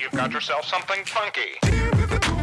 You've got yourself something funky.